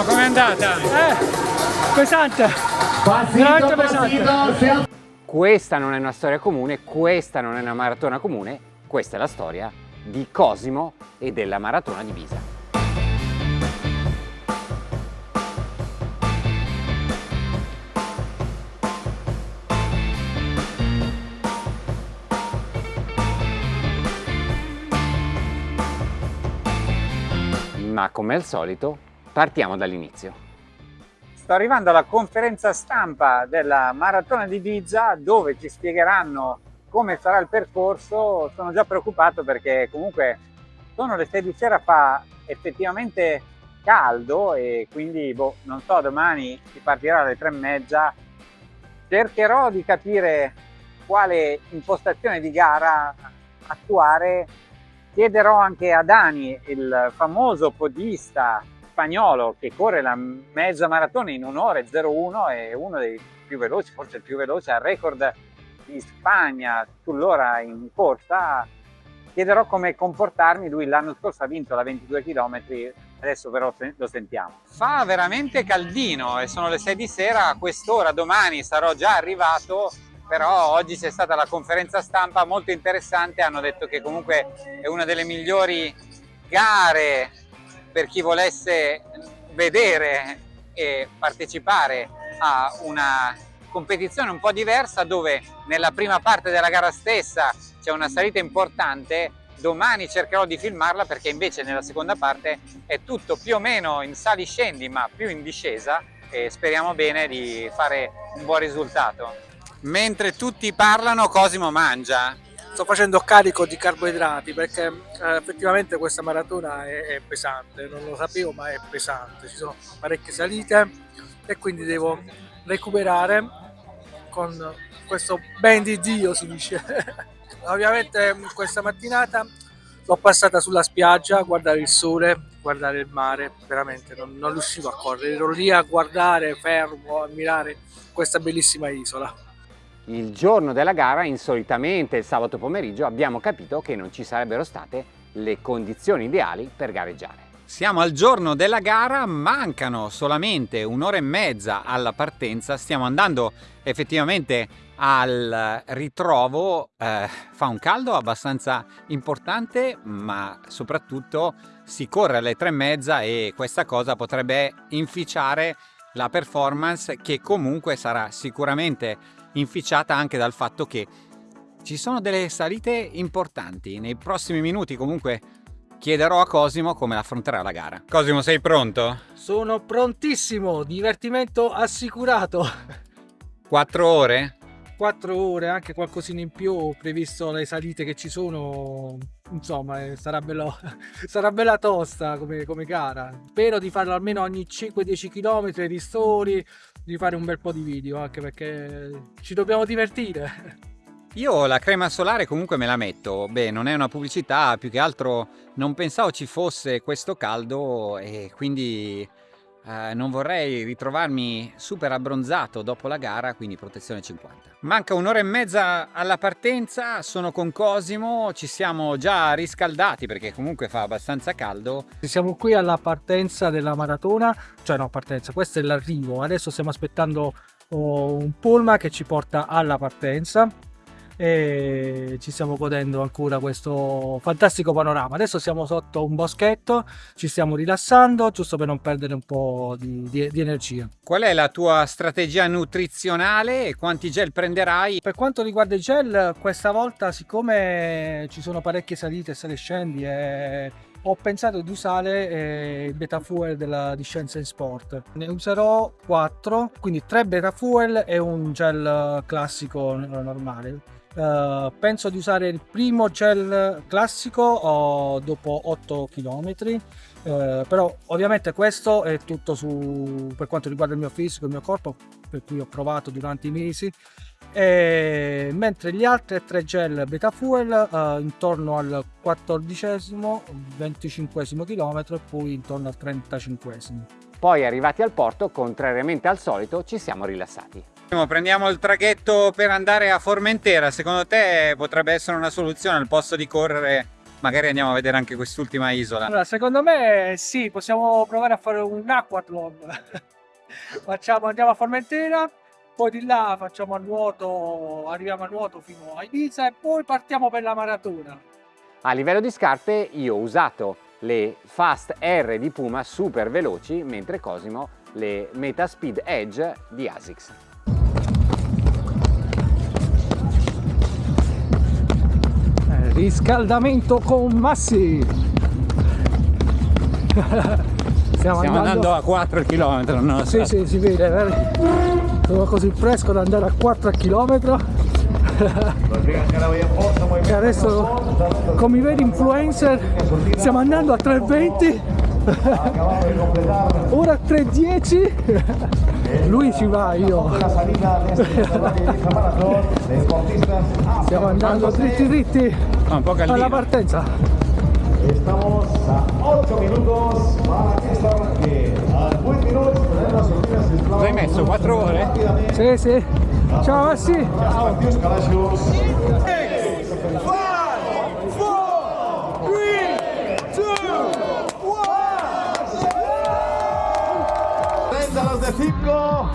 Massimo, com'è andata? Eh, pesante, veramente pesante. Questa non è una storia comune, questa non è una maratona comune, questa è la storia di Cosimo e della maratona di Pisa. Ma come al solito partiamo dall'inizio. Sto arrivando alla conferenza stampa della Maratona di Ibiza dove ci spiegheranno come sarà il percorso. Sono già preoccupato perché comunque sono le 6 di sera, fa effettivamente caldo e quindi boh, non so, domani si partirà alle 3 e mezza. Cercherò di capire quale impostazione di gara attuare. Chiederò anche a Dani, il famoso podista spagnolo che corre la mezza maratona in un'ora e 01 è uno dei più veloci, forse il più veloce, al record di Spagna sull'ora in corsa. Chiederò come comportarmi, lui l'anno scorso ha vinto la 22 km, adesso però lo sentiamo. Fa veramente caldino e sono le 6 di sera, a quest'ora domani sarò già arrivato, però oggi c'è stata la conferenza stampa molto interessante, hanno detto che comunque è una delle migliori gare per chi volesse vedere e partecipare a una competizione un po' diversa dove nella prima parte della gara stessa c'è una salita importante domani cercherò di filmarla perché invece nella seconda parte è tutto più o meno in sali scendi ma più in discesa e speriamo bene di fare un buon risultato. Mentre tutti parlano Cosimo mangia sto facendo carico di carboidrati perché eh, effettivamente questa maratona è, è, pesante, non lo sapevo ma è pesante, ci sono parecchie salite e quindi devo recuperare con questo ben di Dio si dice. Ovviamente questa mattinata l'ho passata sulla spiaggia a guardare il sole, guardare il mare, veramente non, non riuscivo a correre, ero lì a guardare fermo, a ammirare questa bellissima isola il giorno della gara, insolitamente il sabato pomeriggio, abbiamo capito che non ci sarebbero state le condizioni ideali per gareggiare. Siamo al giorno della gara, mancano solamente un'ora e mezza alla partenza, stiamo andando effettivamente al ritrovo, eh, fa un caldo abbastanza importante ma soprattutto si corre alle tre e mezza e questa cosa potrebbe inficiare la performance che comunque sarà sicuramente inficiata anche dal fatto che ci sono delle salite importanti. Nei prossimi minuti comunque chiederò a Cosimo come affronterà la gara. Cosimo sei pronto? Sono prontissimo, divertimento assicurato. Quattro ore? Quattro ore, anche qualcosina in più, previsto le salite che ci sono, insomma sarà, bello, sarà bella tosta come, come gara. Spero di farlo almeno ogni 5-10 km, ristori, di fare un bel po' di video anche perché ci dobbiamo divertire. Io la crema solare comunque me la metto, beh non è una pubblicità, più che altro non pensavo ci fosse questo caldo e quindi eh, non vorrei ritrovarmi super abbronzato dopo la gara, quindi protezione 50. Manca un'ora e mezza alla partenza, sono con Cosimo, ci siamo già riscaldati perché comunque fa abbastanza caldo. Siamo qui alla partenza della maratona, cioè no partenza, questo è l'arrivo, adesso stiamo aspettando oh, un pullman che ci porta alla partenza e ci stiamo godendo ancora questo fantastico panorama. Adesso siamo sotto un boschetto, ci stiamo rilassando giusto per non perdere un po' di, di, di energia. Qual è la tua strategia nutrizionale e quanti gel prenderai? Per quanto riguarda i gel, questa volta siccome ci sono parecchie salite e sale scendi e ho pensato di usare eh, il beta fuel della, di Scienza in Sport. Ne userò 4, quindi 3 beta fuel e un gel classico normale. Uh, penso di usare il primo gel classico oh, dopo 8 km uh, però ovviamente questo è tutto su, per quanto riguarda il mio fisico il mio corpo per cui ho provato durante i mesi. E, mentre gli altri tre gel beta fuel uh, intorno al 14 25 km e poi intorno al 35 poi arrivati al porto contrariamente al solito ci siamo rilassati Prendiamo il traghetto per andare a Formentera, secondo te potrebbe essere una soluzione al posto di correre magari andiamo a vedere anche quest'ultima isola. Allora, secondo me sì, possiamo provare a fare un aquathlon. Facciamo, andiamo a Formentera, poi di là facciamo a nuoto, arriviamo a nuoto fino a Ibiza e poi partiamo per la maratona. A livello di scarpe io ho usato le Fast R di Puma super veloci, mentre Cosimo le Metaspeed Edge di ASICS. Riscaldamento con Massi. Stiamo, Stiamo andando... andando... a 4 km. No? Sì, sì, si vede, vedi? Sono così fresco da andare a 4 km. e adesso, come i veri influencer, stiamo andando a 320. Ora 3.10 lui ci va io stiamo andando dritti dritti alla partenza Estamos a 8 minutos para que esta arranque. A 20 minutos tenemos sorpresas. Lo hai messo 4 ore? Sì, sì. Ciao Massi. Ciao. De 5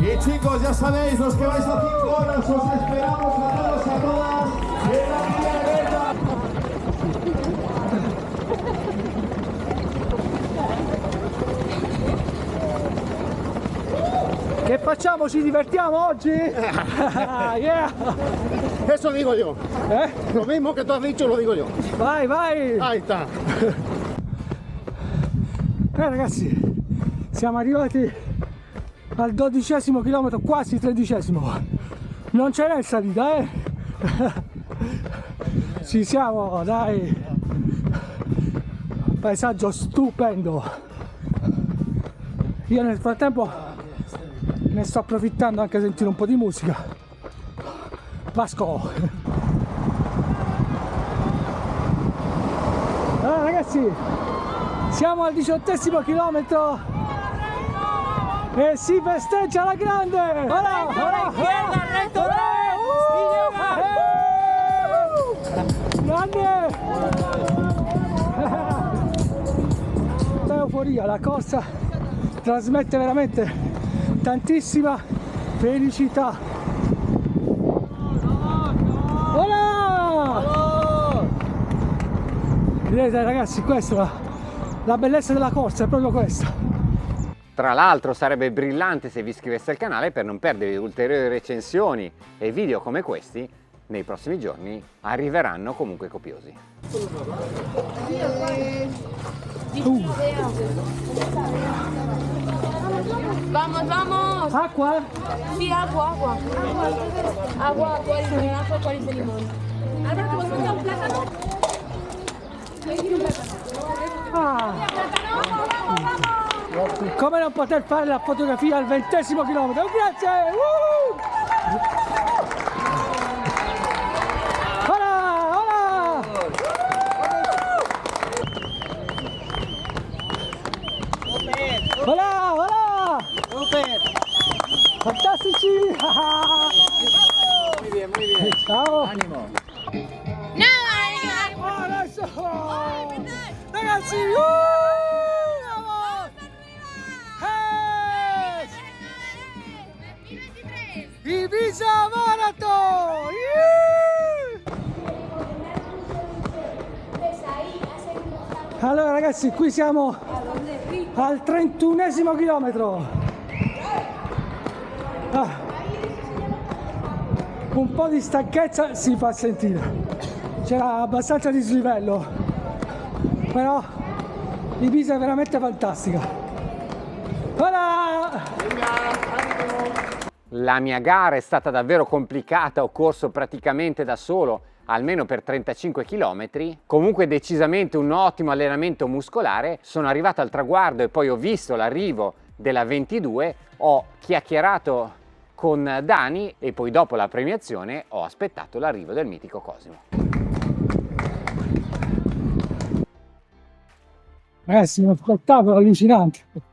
y chicos ya sabéis los que vais a 5 horas os esperamos a todos y a todas en la Che facciamo? Ci divertiamo oggi? yeah. Eso digo yo. ¿Eh? Lo mismo que tú has dicho lo digo yo. Vai, vai! Ahí está. Eh ragazzi, siamo arrivati al dodicesimo chilometro, quasi tredicesimo. Non ce n'è in salita, eh? Ci siamo, dai! Paesaggio stupendo! Io nel frattempo ne sto approfittando anche a sentire un po' di musica Vasco allora ragazzi siamo al diciottesimo chilometro e si festeggia la grande! Ora, ora, grande! Euforia la corsa trasmette veramente tantissima felicità. Hola! vedete ragazzi questa la bellezza della corsa è proprio questa tra l'altro sarebbe brillante se vi iscriveste al canale per non perdere ulteriori recensioni e video come questi nei prossimi giorni arriveranno comunque copiosi. Uh. Vamos, vamos. ¿Agua? Sí, agua, agua. Agua, agua, de agua, cuál de limón. Álvaro, ¿vos un plátano? Ah. Come non poter fare la fotografia al ventesimo chilometro? Grazie! Uh! Hola, hola. Super. Fantastici. muy bien, muy bien. Ciao. Ánimo. No, adesso. Ragazzi, uh! Ibiza Marathon! Allora ragazzi, qui siamo al 31 chilometro ah. un po' di stanchezza si fa sentire c'era abbastanza dislivello però Ibiza è veramente fantastica voilà! La mia gara è stata davvero complicata, ho corso praticamente da solo almeno per 35 km, comunque decisamente un ottimo allenamento muscolare, sono arrivato al traguardo e poi ho visto l'arrivo della 22, ho chiacchierato con Dani e poi dopo la premiazione ho aspettato l'arrivo del mitico Cosimo. Ragazzi, uno spettacolo allucinante.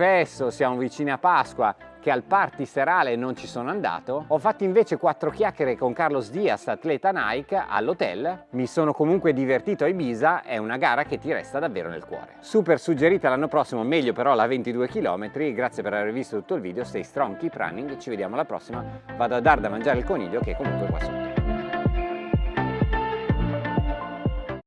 Confesso, siamo vicini a Pasqua, che al party serale non ci sono andato. Ho fatto invece quattro chiacchiere con Carlos Diaz, atleta Nike, all'hotel. Mi sono comunque divertito a Ibiza, è una gara che ti resta davvero nel cuore. Super suggerita l'anno prossimo, meglio però la 22 km. Grazie per aver visto tutto il video, stay strong, keep running, ci vediamo alla prossima. Vado a dar da mangiare il coniglio che comunque qua sotto.